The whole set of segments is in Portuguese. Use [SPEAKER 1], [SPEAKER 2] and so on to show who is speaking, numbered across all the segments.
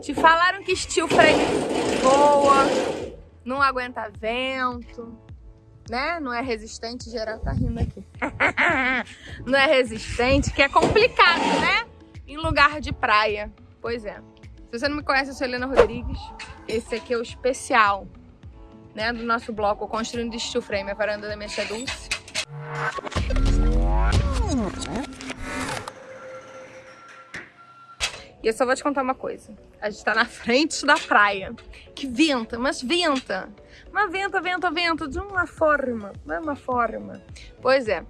[SPEAKER 1] Te falaram que steel frame voa, não aguenta vento, né? Não é resistente, geral tá rindo aqui. não é resistente, que é complicado, né? Em lugar de praia. Pois é. Se você não me conhece, eu sou Helena Rodrigues. Esse aqui é o especial, né? Do nosso bloco Construindo Steel Frame, a varanda da minha Dulce. E eu só vou te contar uma coisa. A gente tá na frente da praia. Que venta, mas venta. Mas venta, venta, venta, de uma forma. De uma forma. Pois é.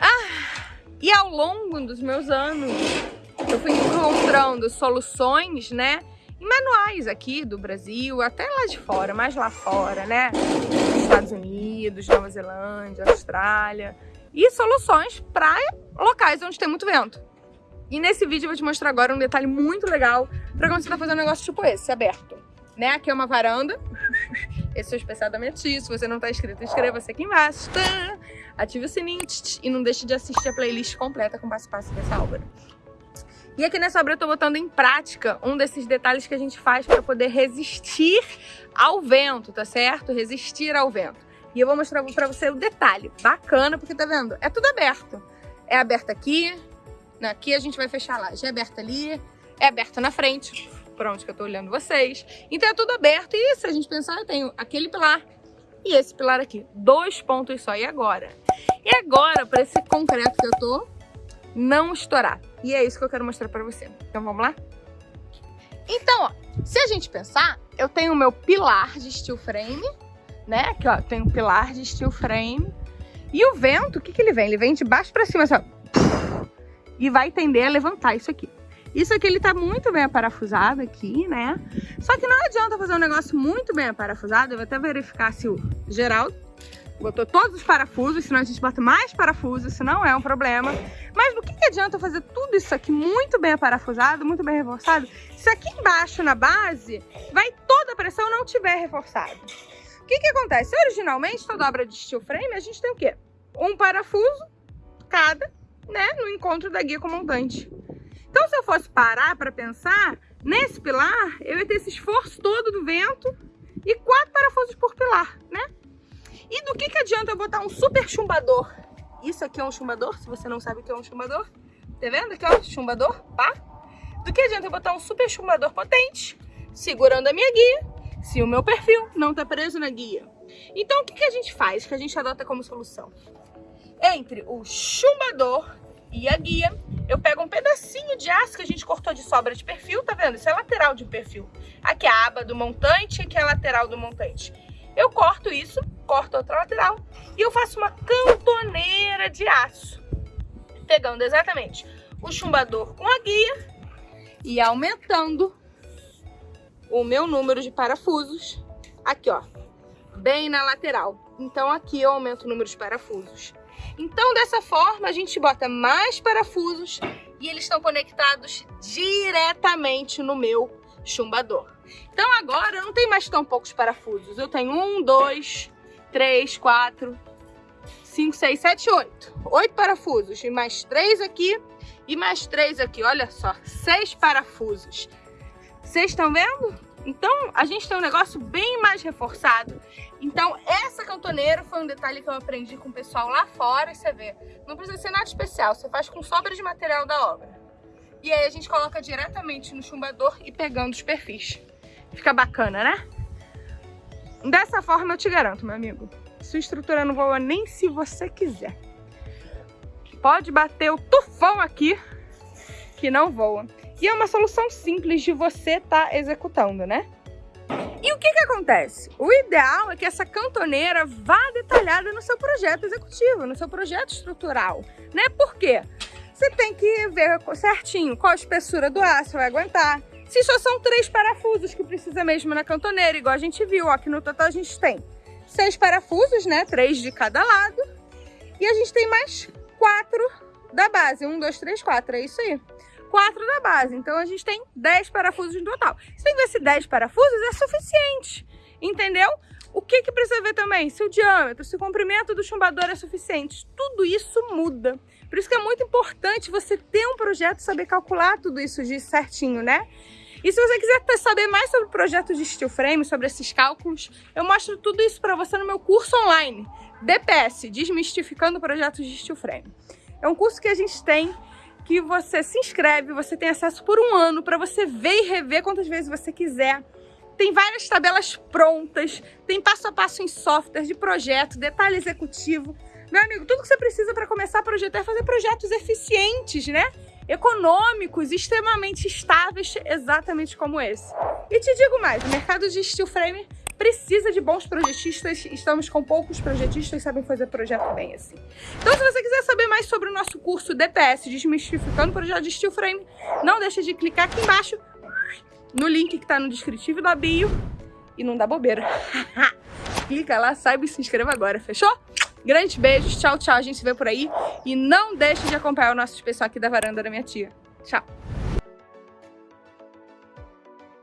[SPEAKER 1] Ah, e ao longo dos meus anos, eu fui encontrando soluções, né? Em manuais aqui do Brasil, até lá de fora, mais lá fora, né? Estados Unidos, Nova Zelândia, Austrália. E soluções para locais onde tem muito vento. E nesse vídeo eu vou te mostrar agora um detalhe muito legal para quando você tá fazendo um negócio tipo esse, aberto. Né? Aqui é uma varanda. Esse é o especial da minha tia. Se você não tá inscrito, inscreva-se aqui embaixo. Ative o sininho e não deixe de assistir a playlist completa com passo a passo dessa obra. E aqui nessa obra eu tô botando em prática um desses detalhes que a gente faz para poder resistir ao vento, tá certo? Resistir ao vento. E eu vou mostrar para você o detalhe bacana, porque tá vendo? É tudo aberto. É aberto aqui, aqui a gente vai fechar lá. Já é aberto ali, é aberto na frente, por onde que eu tô olhando vocês. Então é tudo aberto e se a gente pensar, eu tenho aquele pilar e esse pilar aqui. Dois pontos só. E agora? E agora, para esse concreto que eu tô, não estourar. E é isso que eu quero mostrar para você. Então vamos lá? Então, ó, se a gente pensar, eu tenho o meu pilar de steel frame, né? Aqui, ó, tem um pilar de steel frame. E o vento, o que que ele vem? Ele vem de baixo para cima, assim, ó, e vai tender a levantar isso aqui. Isso aqui ele tá muito bem aparafusado aqui, né? Só que não adianta fazer um negócio muito bem aparafusado. Eu vou até verificar se o Geraldo botou todos os parafusos, senão a gente bota mais parafusos, isso não é um problema. Mas do que, que adianta fazer tudo isso aqui muito bem aparafusado, muito bem reforçado, se aqui embaixo na base vai toda a pressão não tiver reforçado? O que que acontece? Originalmente, toda obra de steel frame, a gente tem o quê? Um parafuso cada, né, no encontro da guia com montante. Então, se eu fosse parar para pensar, nesse pilar, eu ia ter esse esforço todo do vento e quatro parafusos por pilar, né? E do que, que adianta eu botar um super chumbador? Isso aqui é um chumbador, se você não sabe o que é um chumbador. Tá vendo aqui, ó, chumbador, pá? Do que adianta eu botar um super chumbador potente, segurando a minha guia, se o meu perfil não tá preso na guia? Então, o que, que a gente faz, que a gente adota como solução? Entre o chumbador e a guia, eu pego um pedacinho de aço que a gente cortou de sobra de perfil, tá vendo? Isso é lateral de perfil. Aqui é a aba do montante, aqui é a lateral do montante. Eu corto isso, corto outra lateral e eu faço uma cantoneira de aço. Pegando exatamente o chumbador com a guia e aumentando o meu número de parafusos aqui, ó, bem na lateral. Então aqui eu aumento o número de parafusos. Então, dessa forma, a gente bota mais parafusos e eles estão conectados diretamente no meu chumbador. Então, agora não tenho mais tão poucos parafusos. Eu tenho um, dois, três, quatro, cinco, seis, sete, oito. Oito parafusos e mais três aqui e mais três aqui. Olha só, seis parafusos. Vocês estão vendo? Então, a gente tem um negócio bem mais reforçado. Então, essa cantoneira foi um detalhe que eu aprendi com o pessoal lá fora. Você vê, não precisa ser nada especial. Você faz com sobra de material da obra. E aí a gente coloca diretamente no chumbador e pegando os perfis. Fica bacana, né? Dessa forma eu te garanto, meu amigo. Sua estrutura não voa nem se você quiser. Pode bater o tufão aqui que não voa. E é uma solução simples de você estar tá executando, né? E o que que acontece? O ideal é que essa cantoneira vá detalhada no seu projeto executivo, no seu projeto estrutural, né? Por quê? Você tem que ver certinho qual a espessura do aço vai aguentar. Se só são três parafusos que precisa mesmo na cantoneira, igual a gente viu, aqui no total a gente tem seis parafusos, né? Três de cada lado. E a gente tem mais quatro da base. Um, dois, três, quatro. É isso aí. 4 da base. Então, a gente tem 10 parafusos no total. Você tem que ver se 10 parafusos é suficiente, entendeu? O que, que precisa ver também? Se o diâmetro, se o comprimento do chumbador é suficiente. Tudo isso muda. Por isso que é muito importante você ter um projeto saber calcular tudo isso de certinho, né? E se você quiser saber mais sobre o projeto de steel frame, sobre esses cálculos, eu mostro tudo isso para você no meu curso online, DPS, Desmistificando Projetos de Steel Frame. É um curso que a gente tem que você se inscreve, você tem acesso por um ano para você ver e rever quantas vezes você quiser. Tem várias tabelas prontas, tem passo a passo em software de projeto, detalhe executivo. Meu amigo, tudo que você precisa para começar a projetar é fazer projetos eficientes, né? Econômicos, extremamente estáveis, exatamente como esse. E te digo mais, o mercado de steel frame precisa de bons projetistas, estamos com poucos projetistas que sabem fazer projeto bem assim. Então se você quiser saber mais sobre o nosso curso DPS, Desmistificando Projeto de Steel Frame, não deixe de clicar aqui embaixo no link que está no descritivo da bio e não dá bobeira. Clica lá, saiba e se inscreva agora, fechou? Grandes beijos, tchau, tchau, a gente se vê por aí. E não deixe de acompanhar o nosso pessoal aqui da varanda da minha tia. Tchau!